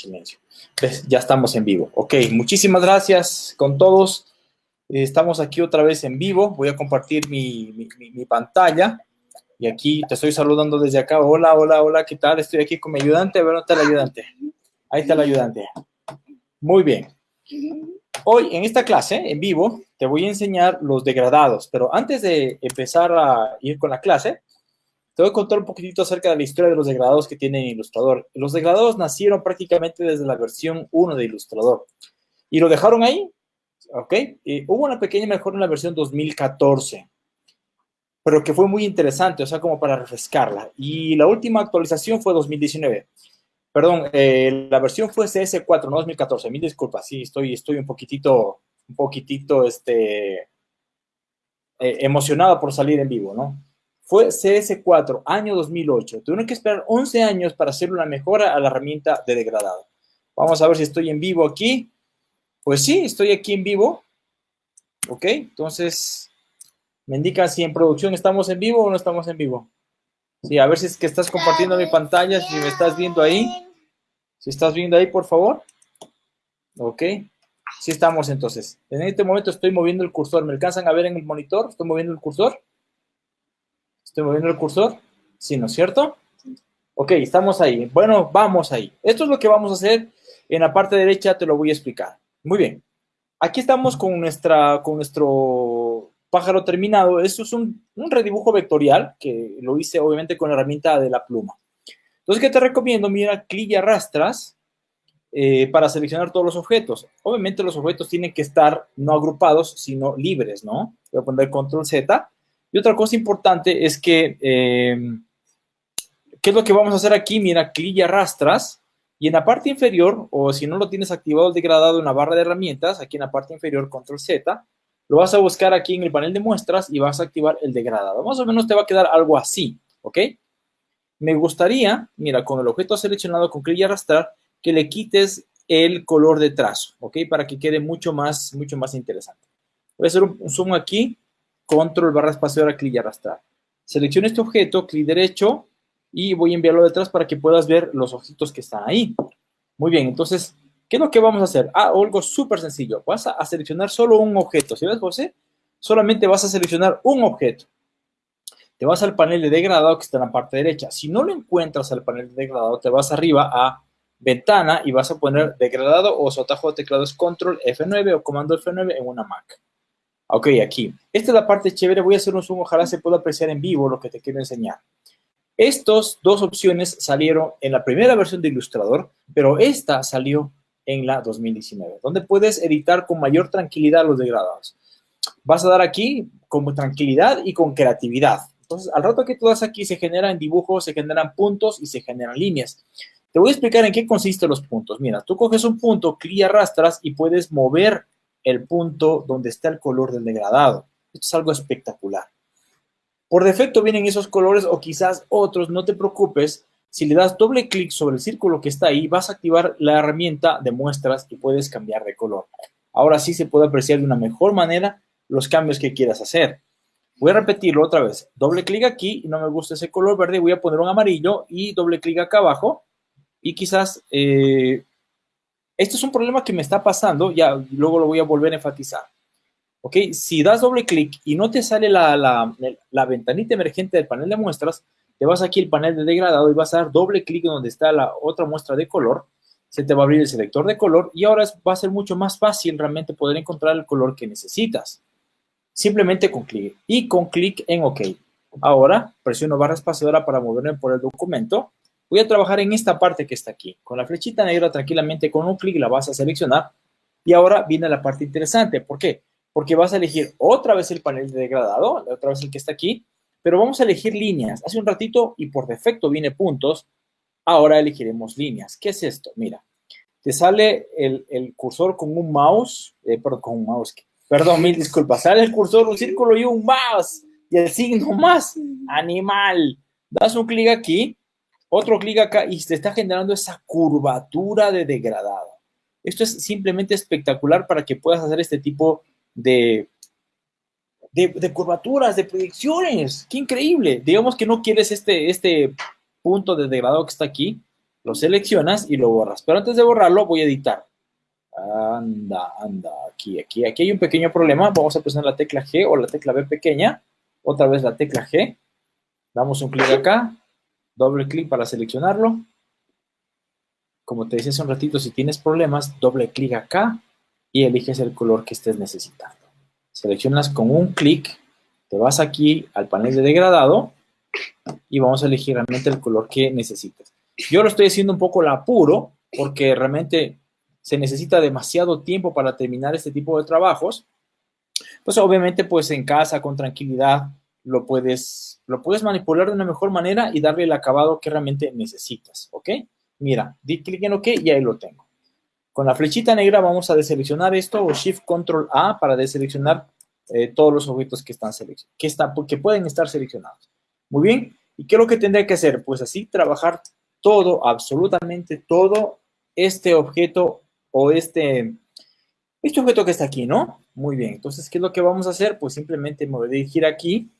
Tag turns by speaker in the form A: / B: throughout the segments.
A: silencio. Ya estamos en vivo. Ok, muchísimas gracias con todos. Estamos aquí otra vez en vivo. Voy a compartir mi, pantalla. Y aquí te estoy saludando desde acá. Hola, hola, hola, ¿qué tal? Estoy aquí con mi ayudante. A ver, ¿dónde está el ayudante? Ahí está el ayudante. Muy bien. Hoy en esta clase, en vivo, te voy a enseñar los degradados. Pero antes de empezar a ir con la clase, te voy a contar un poquitito acerca de la historia de los degradados que tiene Illustrator. Los degradados nacieron prácticamente desde la versión 1 de Illustrator. Y lo dejaron ahí, ¿ok? Hubo una pequeña mejora en la versión 2014, pero que fue muy interesante, o sea, como para refrescarla. Y la última actualización fue 2019. Perdón, eh, la versión fue CS4, no 2014. Mil disculpas, sí, estoy, estoy un poquitito, un poquitito, este, eh, emocionado por salir en vivo, ¿no? Fue CS4, año 2008. Tuvieron que esperar 11 años para hacer una mejora a la herramienta de degradado. Vamos a ver si estoy en vivo aquí. Pues sí, estoy aquí en vivo. Ok, entonces me indican si en producción estamos en vivo o no estamos en vivo. Sí, a ver si es que estás compartiendo mi pantalla, si me estás viendo ahí. Si estás viendo ahí, por favor. Ok, sí estamos entonces. En este momento estoy moviendo el cursor. ¿Me alcanzan a ver en el monitor? ¿Estoy moviendo el cursor? ¿Estoy moviendo el cursor? Sí, ¿no es cierto? Ok, estamos ahí. Bueno, vamos ahí. Esto es lo que vamos a hacer. En la parte derecha te lo voy a explicar. Muy bien. Aquí estamos con, nuestra, con nuestro pájaro terminado. Esto es un, redibujo vectorial que lo hice obviamente con la herramienta de la pluma. Entonces, ¿qué te recomiendo? Mira, clic y arrastras eh, para seleccionar todos los objetos. Obviamente los objetos tienen que estar no agrupados, sino libres, ¿no? Voy a poner control Z y otra cosa importante es que, eh, ¿qué es lo que vamos a hacer aquí? Mira, clic y arrastras. Y en la parte inferior, o si no lo tienes activado el degradado en la barra de herramientas, aquí en la parte inferior, control Z, lo vas a buscar aquí en el panel de muestras y vas a activar el degradado. Más o menos te va a quedar algo así, ¿ok? Me gustaría, mira, con el objeto seleccionado con clic y arrastrar, que le quites el color de trazo, ¿ok? Para que quede mucho más, mucho más interesante. Voy a hacer un zoom aquí control barra espaciadora, clic y arrastrar. Selecciono este objeto, clic derecho y voy a enviarlo detrás para que puedas ver los objetos que están ahí. Muy bien, entonces, ¿qué es lo que vamos a hacer? Ah, algo súper sencillo. Vas a, seleccionar solo un objeto. ¿Sí ves, José? Solamente vas a seleccionar un objeto. Te vas al panel de degradado que está en la parte derecha. Si no lo encuentras al panel de degradado, te vas arriba a ventana y vas a poner degradado o su atajo de teclado es control F9 o comando F9 en una Mac. Ok, aquí. Esta es la parte chévere. Voy a hacer un zoom. Ojalá se pueda apreciar en vivo lo que te quiero enseñar. Estas dos opciones salieron en la primera versión de Illustrator, pero esta salió en la 2019, donde puedes editar con mayor tranquilidad los degradados. Vas a dar aquí con tranquilidad y con creatividad. Entonces, al rato que tú das aquí, se generan dibujos, se generan puntos y se generan líneas. Te voy a explicar en qué consisten los puntos. Mira, tú coges un punto, clic y arrastras y puedes mover el punto donde está el color del degradado. Esto es algo espectacular. Por defecto vienen esos colores o quizás otros, no te preocupes. Si le das doble clic sobre el círculo que está ahí, vas a activar la herramienta de muestras y puedes cambiar de color. Ahora sí se puede apreciar de una mejor manera los cambios que quieras hacer. Voy a repetirlo otra vez. Doble clic aquí no me gusta ese color verde. Voy a poner un amarillo y doble clic acá abajo. Y quizás eh, este es un problema que me está pasando, ya luego lo voy a volver a enfatizar. ¿Ok? Si das doble clic y no te sale la, la, ventanita emergente del panel de muestras, te vas aquí al panel de degradado y vas a dar doble clic donde está la otra muestra de color. Se te va a abrir el selector de color y ahora va a ser mucho más fácil realmente poder encontrar el color que necesitas. Simplemente con clic y con clic en OK. Ahora presiono barra espaciadora para moverme por el documento Voy a trabajar en esta parte que está aquí. Con la flechita negra tranquilamente con un clic la vas a seleccionar. Y ahora viene la parte interesante. ¿Por qué? Porque vas a elegir otra vez el panel de degradado, otra vez el que está aquí, pero vamos a elegir líneas. Hace un ratito y por defecto viene puntos. Ahora elegiremos líneas. ¿Qué es esto? Mira, te sale el, cursor con un mouse, eh, perdón, con un mouse, perdón, mil disculpas, sale el cursor, un círculo y un mouse, y el signo más, animal. Das un clic aquí otro clic acá y se está generando esa curvatura de degradado. Esto es simplemente espectacular para que puedas hacer este tipo de, de, curvaturas, de proyecciones. ¡Qué increíble! Digamos que no quieres este, este punto de degradado que está aquí. lo seleccionas y lo borras. Pero antes de borrarlo, voy a editar. Anda, anda, aquí, aquí, aquí hay un pequeño problema. Vamos a presionar la tecla G o la tecla B pequeña. Otra vez la tecla G. Damos un clic acá, doble clic para seleccionarlo. Como te decía hace un ratito, si tienes problemas, doble clic acá y eliges el color que estés necesitando. Seleccionas con un clic, te vas aquí al panel de degradado y vamos a elegir realmente el color que necesitas. Yo lo estoy haciendo un poco la apuro porque realmente se necesita demasiado tiempo para terminar este tipo de trabajos. Pues obviamente pues en casa con tranquilidad lo puedes, lo puedes manipular de una mejor manera y darle el acabado que realmente necesitas, ¿ok? Mira, di clic en OK y ahí lo tengo. Con la flechita negra vamos a deseleccionar esto o Shift Control A para deseleccionar eh, todos los objetos que, están que, que pueden estar seleccionados. Muy bien, ¿y qué es lo que tendría que hacer? Pues así trabajar todo, absolutamente todo este objeto o este, este objeto que está aquí, ¿no? Muy bien, entonces, ¿qué es lo que vamos a hacer? Pues simplemente me voy a dirigir aquí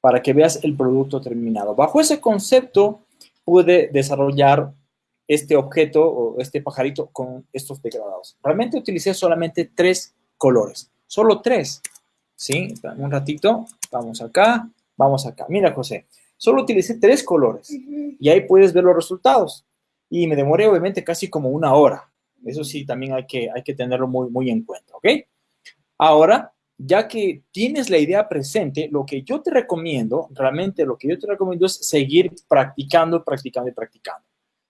A: para que veas el producto terminado. Bajo ese concepto, pude desarrollar este objeto o este pajarito con estos degradados. Realmente utilicé solamente tres colores, solo tres. ¿Sí? Un ratito, vamos acá, vamos acá. Mira, José, solo utilicé tres colores y ahí puedes ver los resultados. Y me demoré obviamente casi como una hora. Eso sí, también hay que, hay que tenerlo muy, muy en cuenta, ¿ok? Ahora, ya que tienes la idea presente, lo que yo te recomiendo, realmente lo que yo te recomiendo es seguir practicando, practicando y practicando.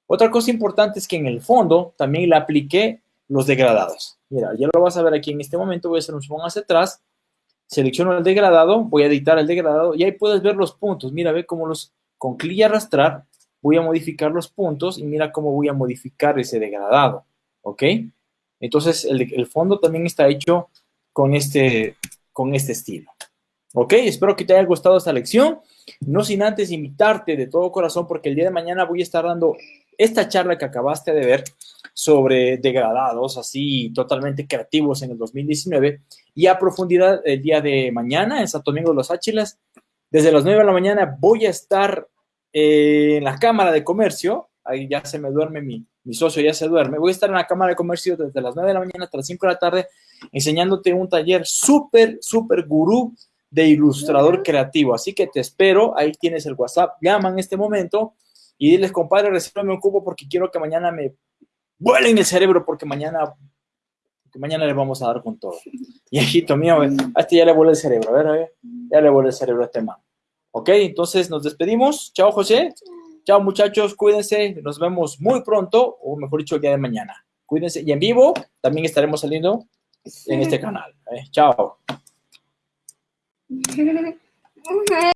A: Otra cosa importante es que en el fondo también le apliqué los degradados. Mira, ya lo vas a ver aquí en este momento, voy a hacer un zoom hacia atrás, selecciono el degradado, voy a editar el degradado y ahí puedes ver los puntos. Mira, ve cómo los, con clic y arrastrar, voy a modificar los puntos y mira cómo voy a modificar ese degradado, ¿ok? Entonces, el, el fondo también está hecho con este, con este estilo. ¿Ok? Espero que te haya gustado esta lección. No sin antes invitarte de todo corazón, porque el día de mañana voy a estar dando esta charla que acabaste de ver sobre degradados, así totalmente creativos en el 2019, y a profundidad el día de mañana en Santo Domingo de los Áchilas. Desde las 9 de la mañana voy a estar en la Cámara de Comercio, ahí ya se me duerme mi, mi socio, ya se duerme, voy a estar en la Cámara de Comercio desde las 9 de la mañana hasta las 5 de la tarde enseñándote un taller súper, súper gurú de ilustrador creativo. Así que te espero, ahí tienes el WhatsApp, llama en este momento y diles, compadre, resérvame un cubo porque quiero que mañana me vuelen el cerebro porque mañana, porque mañana le vamos a dar con todo. Y hijito mío, a este ya le vuelve el cerebro, a ver, a ver, ya le vuelve el cerebro a este man. Ok, entonces nos despedimos. Chao, José. Chao, muchachos, cuídense. Nos vemos muy pronto, o mejor dicho, el día de mañana. Cuídense. Y en vivo también estaremos saliendo en este canal. ¿eh? Chao.